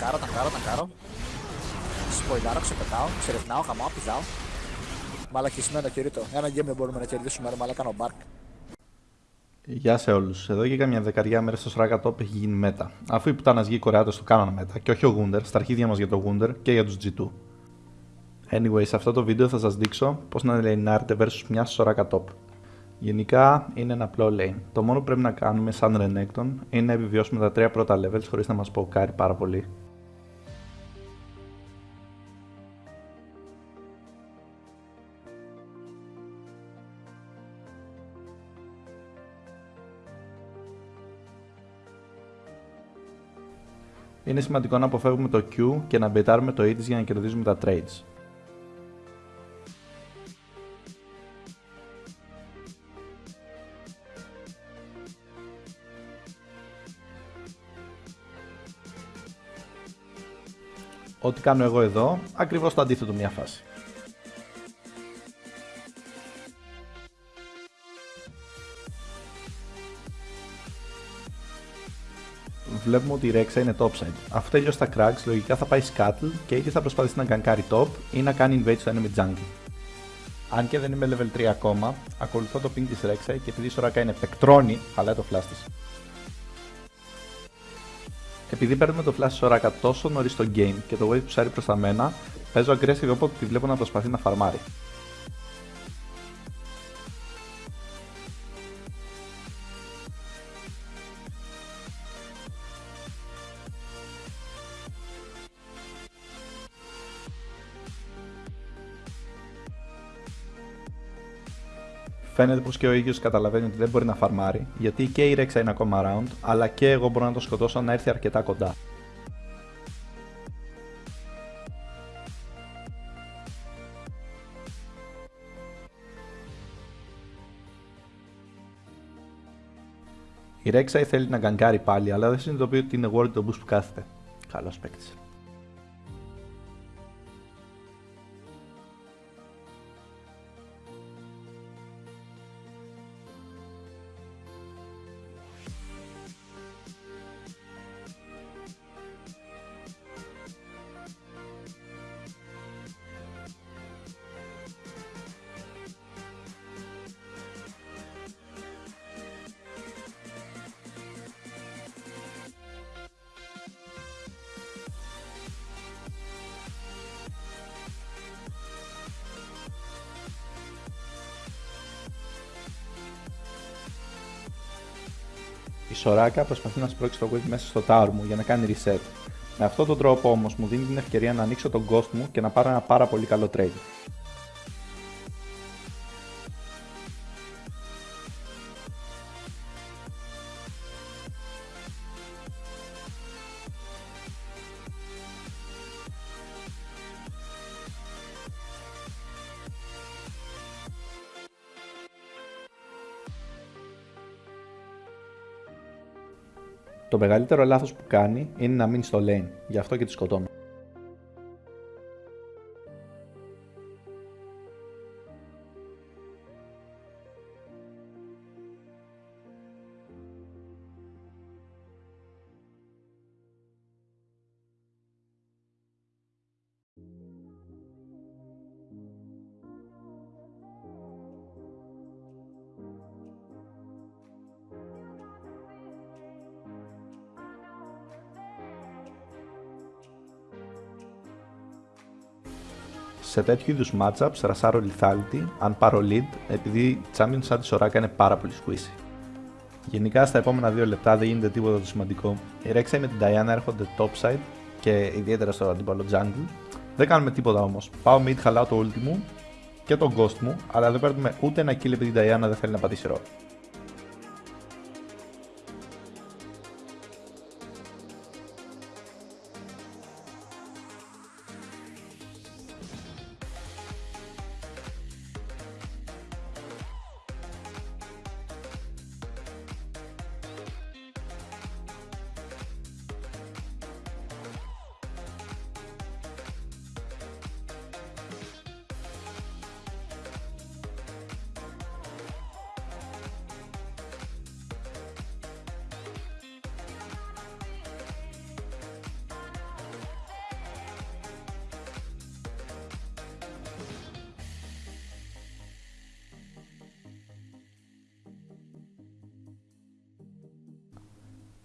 ταγκάρω, ταγκάρω, ταγκάρω. Σποϊλάρω, ξεπετάω, ξερευνάω, χαμάω, πηδάω. Μαλακισμένο κηρύττο. Ένα game δεν μπορούμε να κερδίσουμε, ρε μαλάκα ο Μπάρκ. Γεια σε όλους. Εδώ και καμιά δεκαριά μέρες το Σράκα Top έχει γίνει μέτα. Αφού η πουτάνας γη Κορεάτες το κάνανε μέτα και όχι ο Γούντερ, στα αρχίδια μας για το Γούντερ και για τους G2. Anyway, σε αυτό το βίντεο θα σας δείξω πώς να λεϊνάρετε versus μια Σράκα Top. Γενικά είναι ένα απλό lane. Το μόνο που πρέπει να κάνουμε σαν Renekton είναι να επιβιώσουμε τα τρία πρώτα levels χωρίς να μας ποκάρει πάρα πολύ. Είναι σημαντικό να αποφεύγουμε το Q και να μπετάρουμε το E της για να κερδίζουμε τα trades. Ό,τι κάνω εγώ εδώ, ακριβώς το αντίθετο μια φάση. Βλέπουμε ότι η Rexa είναι topside. Αφού τελειώσει τα cracks, λογικά θα πάει scuttle και είτε θα προσπαθήσει να γκανκάρει top ή να κάνει invade στο enemy jungle. Αν και δεν είμαι level 3 ακόμα, ακολουθώ το ping της Rexa και επειδή η Soraka είναι πεκτρόνη, χαλάει το flash της. Επειδή παίρνουμε το flash της Soraka τόσο νωρίς στο game και το wave ψάρει προς τα μένα, παίζω aggressive όποτε τη βλέπω να προσπαθεί να φαρμάρει. Φαίνεται πως και ο ίδιος καταλαβαίνει ότι δεν μπορεί να φαρμάρει, γιατί και η Rexa είναι ακόμα around, αλλά και εγώ μπορώ να το σκοτώσω να έρθει αρκετά κοντά. Η Rexa θέλει να γκαγκάρει πάλι, αλλά δεν συνειδητοποιεί ότι είναι world το boost που κάθεται. Καλός παίκτης. Η Σοράκα προσπαθεί να σπρώξει το wave μέσα στο tower μου για να κάνει reset. Με αυτόν τον τρόπο όμως μου δίνει την ευκαιρία να ανοίξω τον ghost μου και να πάρω ένα πάρα πολύ καλό trade. Το μεγαλύτερο λάθος που κάνει είναι να μείνει στο lane, γι' αυτό και τη σκοτώνω. Σε τέτοιου είδους matchups ρασάρω lethality αν πάρω lead επειδή champion σαν της Soraka είναι πάρα πολύ squeezy. Γενικά στα επόμενα 2 λεπτά δεν γίνεται τίποτα το σημαντικό. Η Rek'Sai με την Diana έρχονται topside και ιδιαίτερα στο αντίπαλο jungle. Δεν κάνουμε τίποτα όμως. Πάω mid, χαλάω το ulti μου και τον ghost μου, αλλά δεν παίρνουμε ούτε ένα kill επειδή η Diana δεν θέλει να πατήσει ρόλο.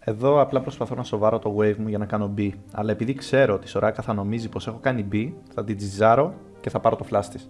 Εδώ απλά προσπαθώ να σοβάρω το wave μου για να κάνω B, αλλά επειδή ξέρω ότι η Σοράκα θα νομίζει πως έχω κάνει B, θα την τζιζάρω και θα πάρω το flash της.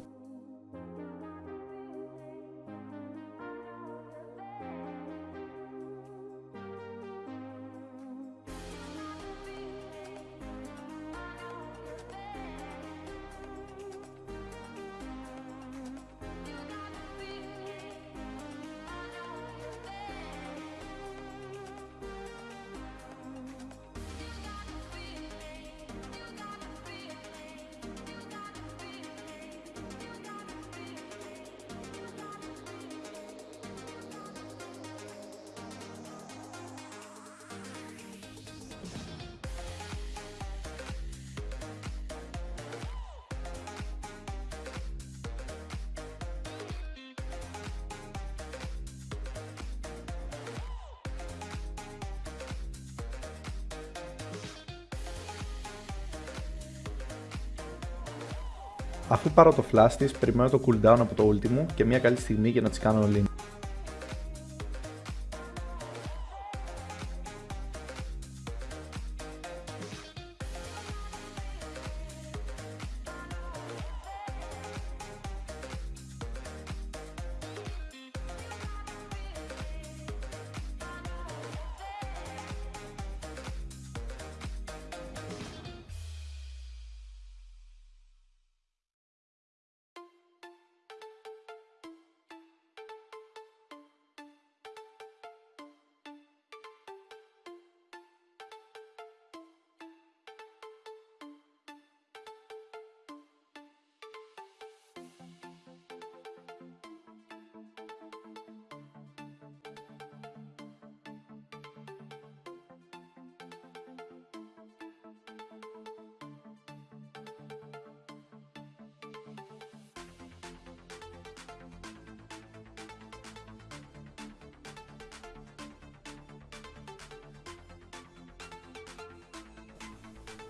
Αφού πάρω το flash της, περιμένω το cooldown από το ulti μου και μια καλή στιγμή για να τις κάνω all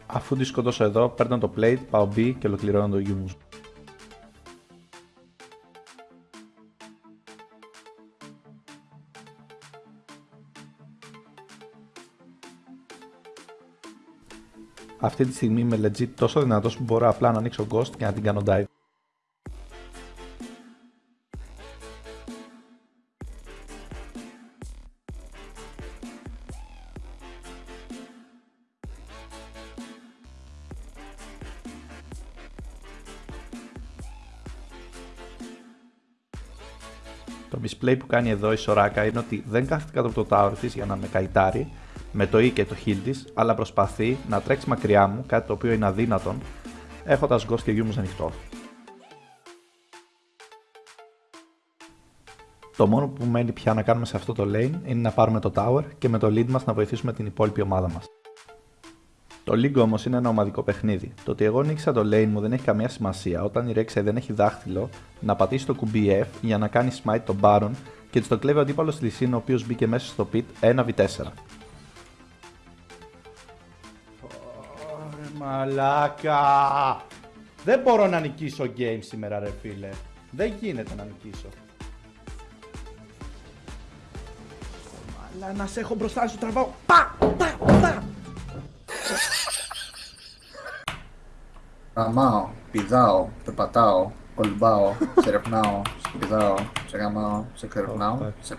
Αφού τη σκοτώσω εδώ, παίρνω το plate, πάω B και ολοκληρώνω το use. Αυτή τη στιγμή είμαι legit τόσο δυνατός που μπορώ απλά να ανοίξω ghost και να την κάνω dive. Το misplay που κάνει εδώ η Σοράκα είναι ότι δεν κάθεται κάτω από το tower της για να με καϊτάρει με το E και το heal της, αλλά προσπαθεί να τρέξει μακριά μου, κάτι το οποίο είναι αδύνατον, έχοντας ghost και Yumus ανοιχτό. Το μόνο που μένει πια να κάνουμε σε αυτό το lane είναι να πάρουμε το tower και με το lead μας να βοηθήσουμε την υπόλοιπη ομάδα μας. Το League όμως είναι ένα ομαδικό παιχνίδι. Το ότι εγώ νίξα το lane μου δεν έχει καμία σημασία όταν η Rexai δεν έχει δάχτυλο να πατήσει το κουμπί F για να κάνει smite τον Baron και της το κλέβει ο αντίπαλος της Λυσίν ο οποίος μπήκε μέσα στο pit 1v4. Ωρε μαλάκα! Δεν μπορώ να νικήσω game σήμερα ρε φίλε. Δεν γίνεται να νικήσω. Αλλά να σε έχω μπροστά σου τραβάω. Πα! Πα! Πα! Γαμάω, πηδάω, περπατάω, κολυμπάω, σε ρευνάω, σε πηδάω, σε